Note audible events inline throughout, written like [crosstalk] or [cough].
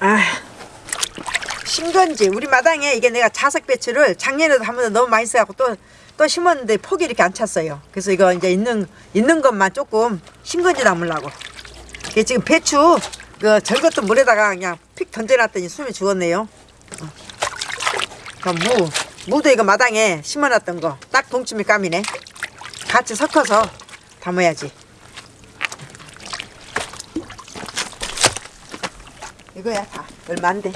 아 신건지 우리 마당에 이게 내가 자석 배추를 작년에도 한 번 너무 많이 써갖고 또 또 심었는데 폭이 이렇게 안 찼어요. 그래서 이거 이제 있는 있는 것만 조금 신건지 담으려고. 이게 지금 배추 그 절것도 물에다가 그냥 픽 던져놨더니 숨이 죽었네요. 어. 무 무도 이거 마당에 심어놨던 거 딱 동치미 감이네. 같이 섞어서 담아야지. 이거야 다 돼.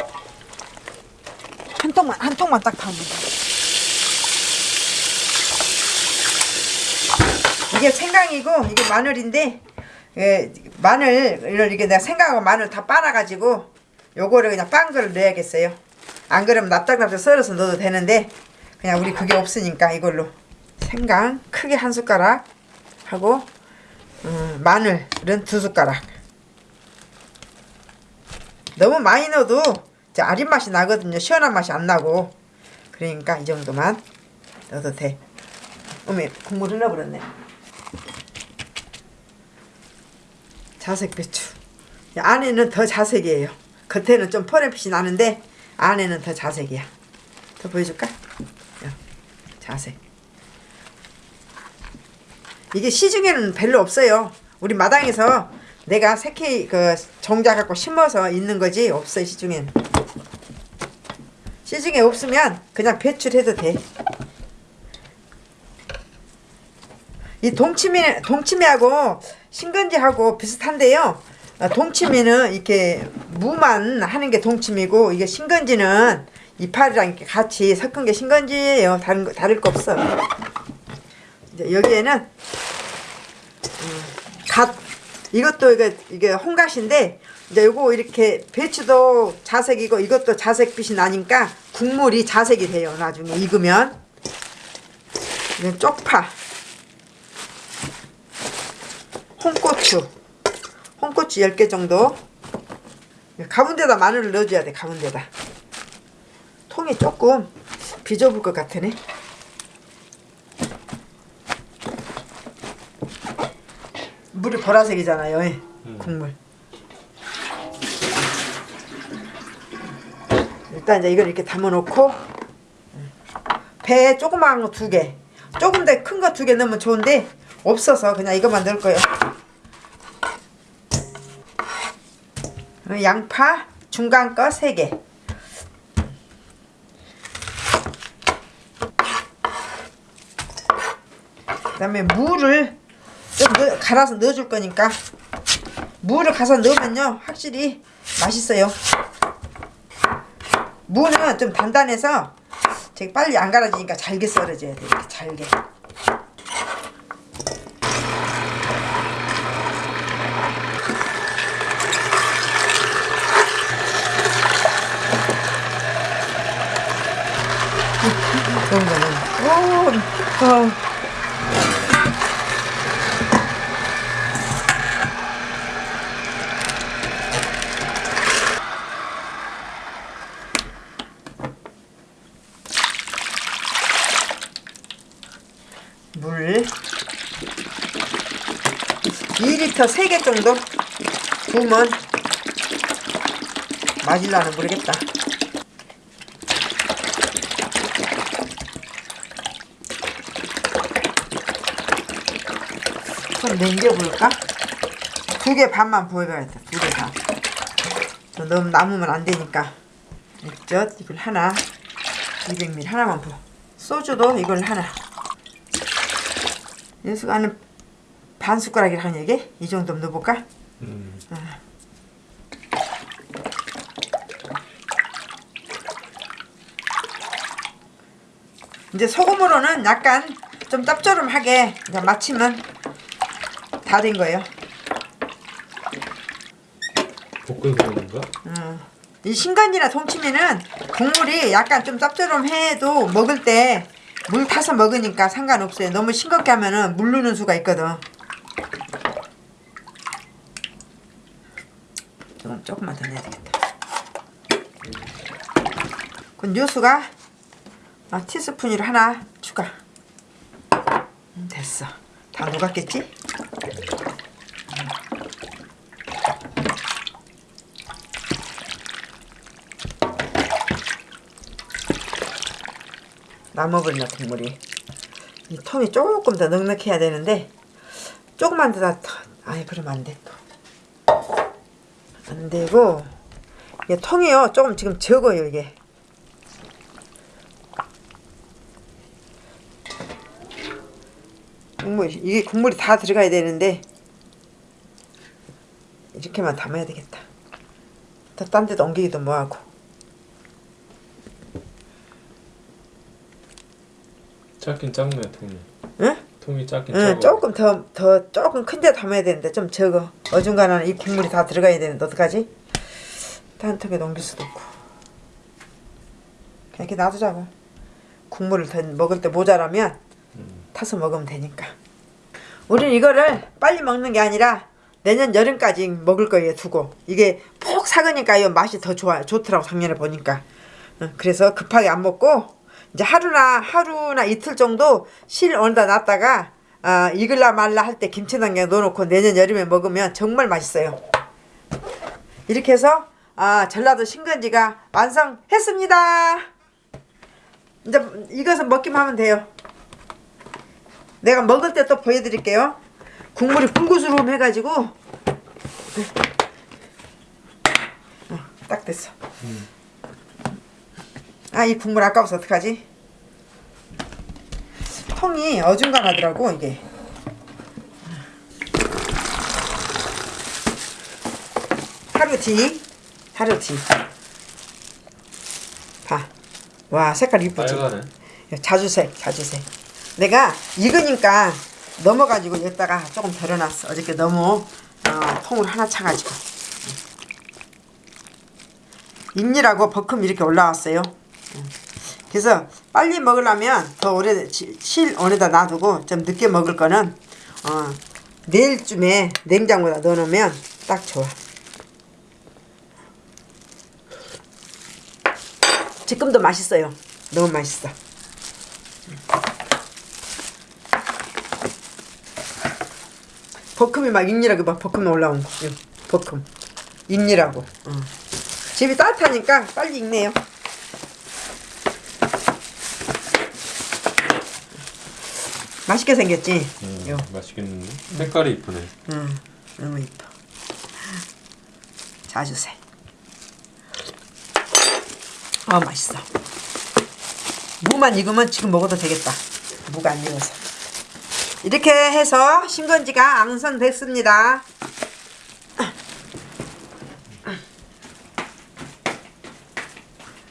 한 통만 한 통만 딱 담으면 돼. 이게 생강이고 이게 마늘인데 예, 마늘을 이게 내가 생강하고 마늘 다 빨아가지고 요거를 그냥 빤 거를 넣어야겠어요. 안 그러면 납작납작 썰어서 넣어도 되는데 그냥 우리 그게 없으니까 이걸로 생강 크게 한 숟가락 하고 음, 마늘은 두 숟가락 너무 많이 넣어도 아린 맛이 나거든요. 시원한 맛이 안 나고 그러니까 이 정도만 넣어도 돼. 어메 국물을 넣어버렸네. 자색 배추. 이 안에는 더 자색이에요. 겉에는 좀 퍼렌빛이 나는데 안에는 더 자색이야. 더 보여줄까? 야, 자색. 이게 시중에는 별로 없어요. 우리 마당에서 내가 새끼 그 종자 갖고 심어서 있는 거지 없어요 시중에는. 시중에 없으면 그냥 배출해도 돼. 이 동치미 동치미하고 신건지하고 비슷한데요. 어, 동치미는 이렇게 무만 하는 게 동치미고 이게 신건지는 이파리랑 이렇게 같이 섞은 게 신건지예요. 다른 거 다를 거 없어. 이제 여기에는 이것도 이게 이게 홍갓인데 이제 요거 이렇게 배추도 자색이고 이것도 자색빛이 나니까 국물이 자색이 돼요. 나중에 익으면. 이건 쪽파. 홍고추. 홍고추 10개 정도. 가운데다 마늘을 넣어줘야 돼 가운데다. 통이 조금 비좁을 것 같으네 물이 보라색이잖아요 예. 국물. 일단 이제 이걸 이렇게 담아 놓고 배 조그마한 거 두 개. 조금 더 큰 거 두 개 넣으면 좋은데 없어서 그냥 이것만 넣을 거예요. 어, 양파 중간 거 3개. 그 다음에 물을 좀 넣, 갈아서 넣어줄 거니까. 물을 가서 넣으면요 확실히 맛있어요. 무는 좀 단단해서 되게 빨리 안 갈아지니까 잘게 썰어줘야 돼 이렇게 잘게. [laughs] 그런 거는 오, 어. 물. 2리터 3개 정도 부으면 맞을라는 모르겠다. 좀 남겨볼까? 두 개 반만 부어봐야겠다 두 개 반. 너무 남으면 안 되니까. 액젓 이걸 하나 200ml 하나만 부어. 소주도 이걸 하나 연수가는 반 숟가락이라는 얘기? 이 정도면 넣어볼까? 음. 어. 이제 소금으로는 약간 좀 짭조름하게 이제 마치면 다 된 거예요. 볶은 건가? 어. 이 신간지나 동치미는 국물이 약간 좀 짭조름해도 먹을 때 물 타서 먹으니까 상관없어요. 너무 싱겁게 하면은 물르는 수가 있거든. 조금 조금만 더 넣어야 되겠다. 그럼 요수가 아, 티스푼으로 하나 추가. 음, 됐어. 다 녹았겠지? 남아버리나 국물이 이 통이 조금 더 넉넉해야 되는데 조금만 더 놔. 아니 그러면 안돼 또. 안 되고 이게 통이요 조금 지금 적어요 이게 국물 이게 국물이 다 들어가야 되는데 이렇게만 담아야 되겠다. 더딴 데도 옮기기도 뭐하고. 작긴 작네 통이. 응? 통이 작긴 응, 작아. 조금 더, 더, 조금 큰 데 담아야 되는데 좀 적어. 어중간한 이 국물이 다 들어가야 되는데 어떡하지? 딴 통에 넘길 수도 없고. 이렇게 놔두자고. 국물을 더 먹을 때 모자라면 타서 먹으면 되니까. 우리는 이거를 빨리 먹는 게 아니라 내년 여름까지 먹을 거예요 두고 이게 푹 삭으니까요 맛이 더 좋아 좋더라고 작년에 보니까 응, 그래서 급하게 안 먹고 이제 하루나 하루나 이틀 정도 실 어디다 놨다가 아, 익을라 말라 할 때 김치냉장에 넣어놓고 내년 여름에 먹으면 정말 맛있어요. 이렇게 해서 아, 전라도 신건지가 완성했습니다. 이제 이것은 먹기만 하면 돼요. 내가 먹을 때 또 보여드릴게요. 국물이 붉으스름 해가지고. 어, 딱 됐어. 아 이 국물 아까워서 어떡하지? 통이 어중간하더라고 이게. 하루 뒤, 하루 뒤. 봐. 와 색깔 이쁘지? 자주색, 자주색. 내가 익으니까 넘어가지고 여기다가 조금 덜어놨어. 어저께 너무 어, 통을 하나 차가지고. 입니라고 버큼 이렇게 올라왔어요. 음. 그래서 빨리 먹으려면 더 오래 시- 실 안에다 놔두고 좀 늦게 먹을 거는 어, 내일쯤에 냉장고에다 넣어놓으면 딱 좋아. 지금도 맛있어요. 너무 맛있어. 버큼이 막 입니라고 막 버큼 올라온 거. 요, 버큼. 입니라고. 어. 집이 따뜻하니까 빨리 익네요. 맛있게 생겼지? 음, 요. 맛있겠는데. 색깔이 이쁘네. 응, 너무 이뻐. 자주색. 아 맛있어. 무만 익으면 지금 먹어도 되겠다. 무가 안 익어서. 이렇게 해서 신건지가 앙선됐습니다.